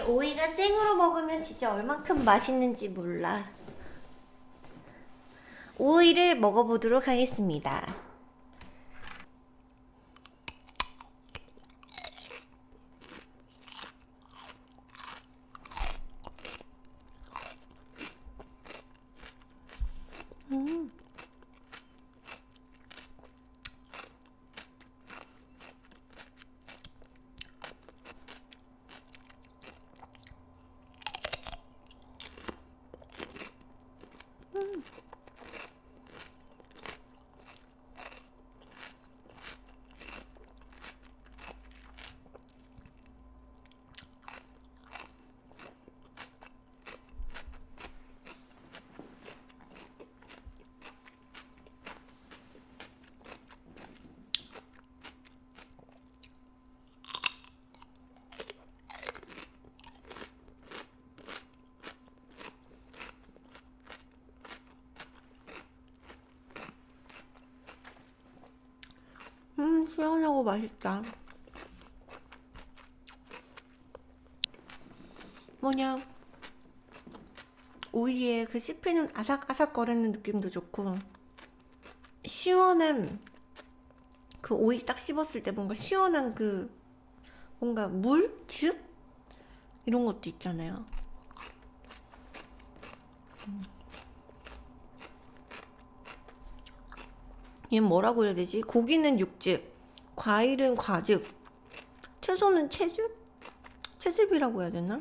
오이가 생으로 먹으면 진짜 얼만큼 맛있는지 몰라. 오이를 먹어보도록 하겠습니다. 음. 음, 시원하고 맛있다. 뭐냐, 오이에 그 씹히는 아삭아삭 거리는 느낌도 좋고, 시원한, 그 오이 딱 씹었을 때 뭔가 시원한 그, 뭔가 물? 즙? 이런 것도 있잖아요. 얘는 뭐라고 해야 되지? 고기는 육즙, 과일은 과즙, 채소는 채즙? 채즙이라고 해야 되나?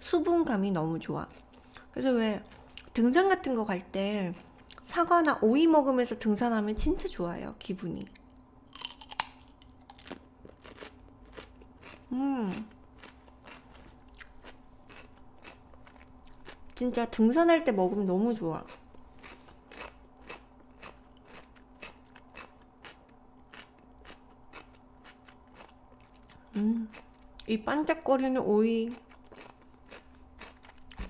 수분감이 너무 좋아. 그래서 왜 등산 같은 거 갈 때 사과나 오이 먹으면서 등산하면 진짜 좋아요, 기분이. 음. 진짜 등산할 때 먹으면 너무 좋아. 음, 이 반짝거리는 오이,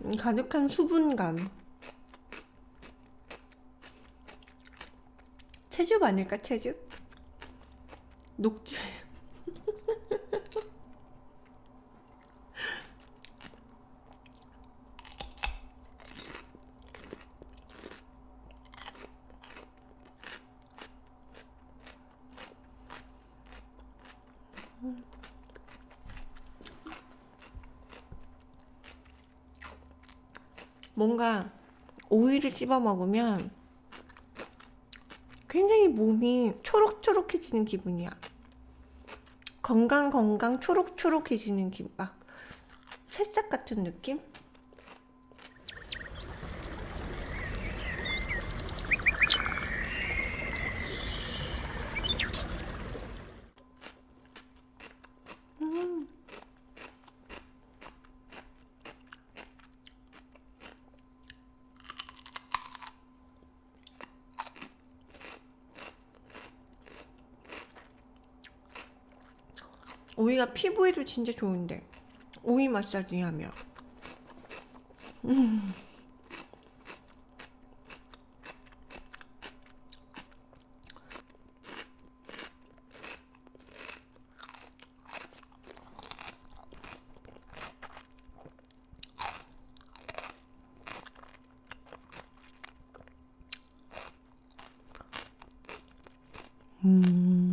음, 가득한 수분감. 채즙 아닐까, 채즙? 녹즙. 뭔가 오이를 씹어 먹으면 굉장히 몸이 초록초록해지는 기분이야. 건강 건강 초록초록해지는 기분. 막 새싹 같은 느낌? 음. 오이가 피부에도 진짜 좋은데 오이 마사지 하면 음. 음.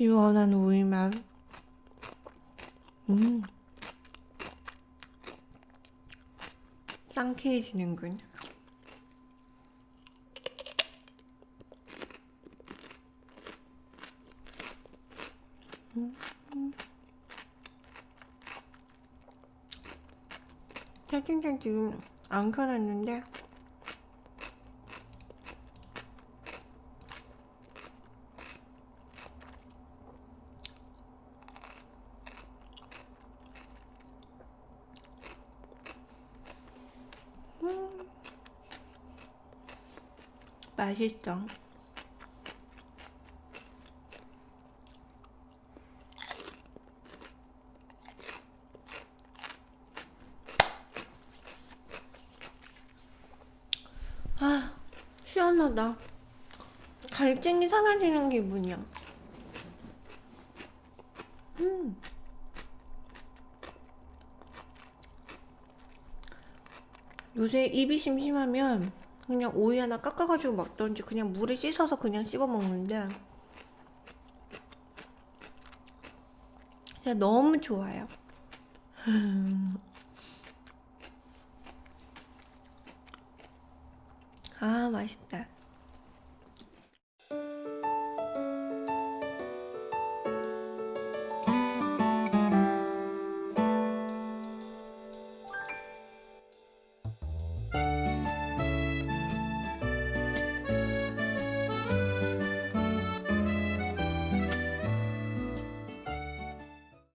시원한 오이 맛. 음. 상쾌해지는군. 음. 채팅창 지금 안 켜놨는데 맛있어. 아, 시원하다. 갈증이 사라지는 기분이야. 음. 요새 입이 심심하면 그냥 오이 하나 깎아가지고 먹던지 그냥 물에 씻어서 그냥 씹어 먹는데 진짜 너무 좋아요. 아 맛있다.